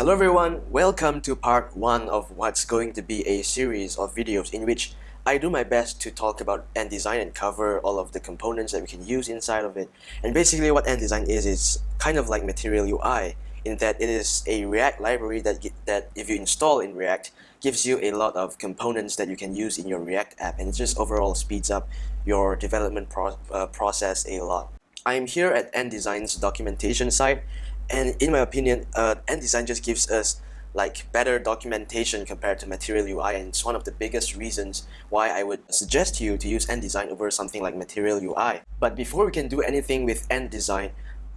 Hello everyone, welcome to part 1 of what's going to be a series of videos in which I do my best to talk about Ant Design and cover all of the components that we can use inside of it. And basically what Ant Design is, is kind of like Material UI in that it is a React library that, that if you install in React gives you a lot of components that you can use in your React app and it just overall speeds up your development pro uh, process a lot. I'm here at Ant Design's documentation site and in my opinion, uh, Ant Design just gives us like better documentation compared to Material UI and it's one of the biggest reasons why I would suggest to you to use Ant Design over something like Material UI. But before we can do anything with Ant Design,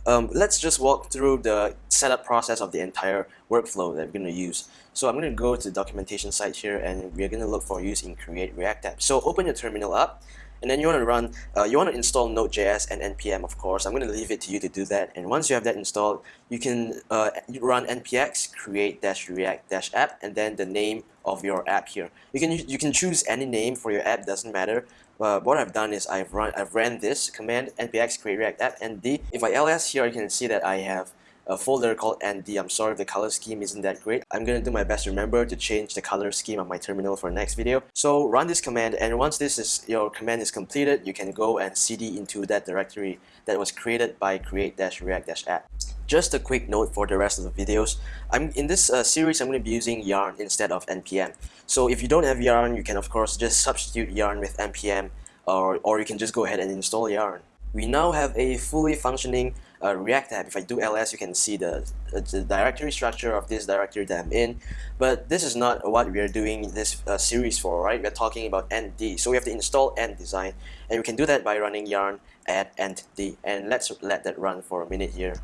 um, let's just walk through the setup process of the entire workflow that we're going to use. So I'm going to go to the documentation site here and we're going to look for using Create React App. So open your terminal up and then you want to run, uh, you want to install Node.js and npm of course. I'm going to leave it to you to do that. And once you have that installed, you can uh, run npx create-react-app and then the name of your app here. You can you can choose any name for your app, doesn't matter. Uh, what I've done is I've run I've ran this command npx create react app and if I ls here, you can see that I have a folder called antd. I'm sorry if the color scheme isn't that great. I'm gonna do my best to remember to change the color scheme on my terminal for next video. So run this command and once this is your command is completed, you can go and cd into that directory that was created by create-react-app. Just a quick note for the rest of the videos. I'm in this uh, series I'm going to be using yarn instead of npm. So if you don't have yarn, you can of course just substitute yarn with npm or, or you can just go ahead and install yarn. We now have a fully functioning uh, React app, if I do ls, you can see the, the directory structure of this directory that I'm in. But this is not what we are doing this uh, series for, right? We're talking about antd. So we have to install Ant Design, and we can do that by running yarn add antd. And let's let that run for a minute here.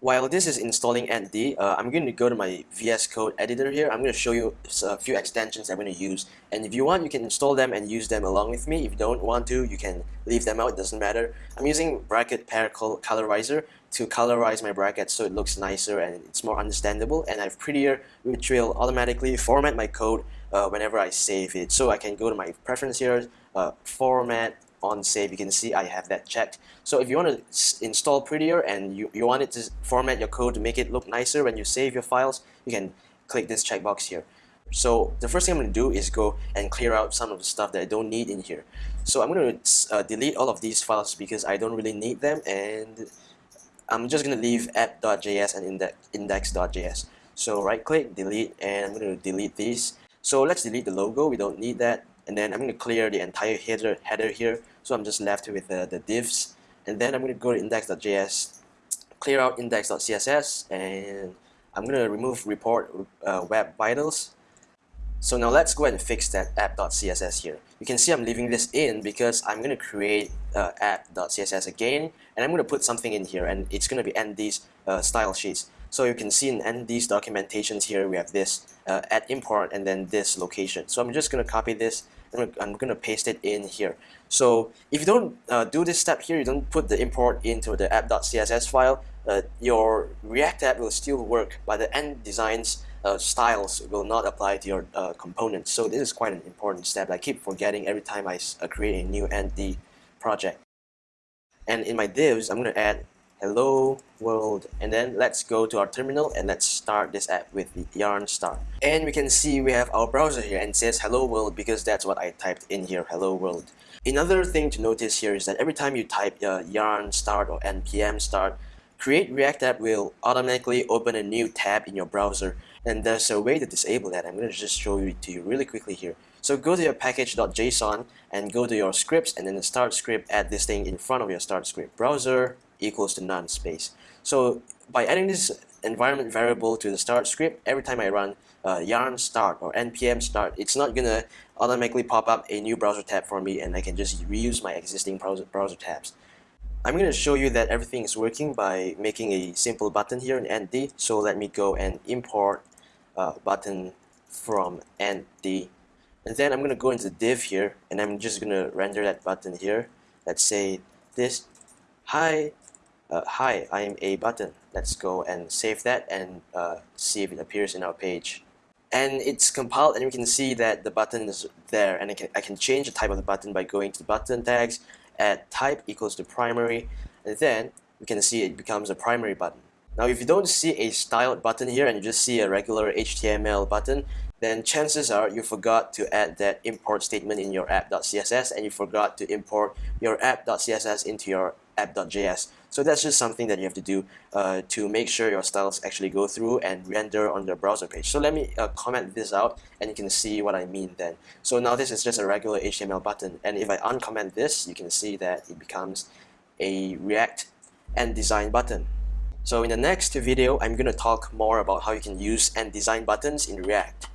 While this is installing antd, uh, I'm going to go to my VS Code editor here. I'm going to show you a few extensions I'm going to use. And if you want, you can install them and use them along with me. If you don't want to, you can leave them out. It doesn't matter. I'm using bracket pair colorizer to colorize my brackets so it looks nicer and it's more understandable. And I have prettier, which will automatically format my code uh, whenever I save it. So I can go to my preference here, uh, format, on save you can see I have that checked. So if you want to install prettier and you, you want it to format your code to make it look nicer when you save your files you can click this checkbox here. So the first thing I'm going to do is go and clear out some of the stuff that I don't need in here. So I'm going to uh, delete all of these files because I don't really need them and I'm just going to leave app.js and index.js so right click delete and I'm going to delete these. So let's delete the logo we don't need that and then I'm going to clear the entire header header here. So I'm just left with uh, the divs. And then I'm going to go to index.js clear out index.css and I'm going to remove report uh, web vitals. So now let's go ahead and fix that app.css here. You can see I'm leaving this in because I'm going to create uh, app.css again and I'm going to put something in here and it's going to be antd's uh, style sheets. So you can see in antd's documentations here we have this uh, add import and then this location. So I'm just going to copy this I'm going to paste it in here. So if you don't uh, do this step here, you don't put the import into the app.css file, uh, your React app will still work, but the Ant Design's uh, styles will not apply to your uh, components. So this is quite an important step. I keep forgetting every time I uh, create a new antd project. And in my divs, I'm going to add hello world. And then let's go to our terminal and let's start this app with the yarn start and we can see we have our browser here and says hello world because that's what I typed in here hello world. Another thing to notice here is that every time you type uh, yarn start or npm start create react app will automatically open a new tab in your browser. And there's a way to disable that. I'm going to just show you to you really quickly here. So go to your package.json and go to your scripts and then the start script add this thing in front of your start script browser equals to none space. So by adding this environment variable to the start script, every time I run uh, yarn start or npm start, it's not gonna automatically pop up a new browser tab for me and I can just reuse my existing browser, browser tabs. I'm going to show you that everything is working by making a simple button here in antd. So let me go and import a button from antd. And then I'm going to go into div here and I'm just going to render that button here. Let's say this, hi, uh, hi, I am a button. Let's go and save that and uh, see if it appears in our page. And it's compiled and we can see that the button is there and I can, I can change the type of the button by going to the button tags, add type equals to primary, and then we can see it becomes a primary button. Now if you don't see a styled button here and you just see a regular HTML button, then chances are you forgot to add that import statement in your app.css and you forgot to import your app.css into your app.js. So that's just something that you have to do uh, to make sure your styles actually go through and render on your browser page. So let me uh, comment this out and you can see what I mean then. So now this is just a regular HTML button and if I uncomment this, you can see that it becomes a React Ant Design button. So in the next video, I'm going to talk more about how you can use Ant Design buttons in React.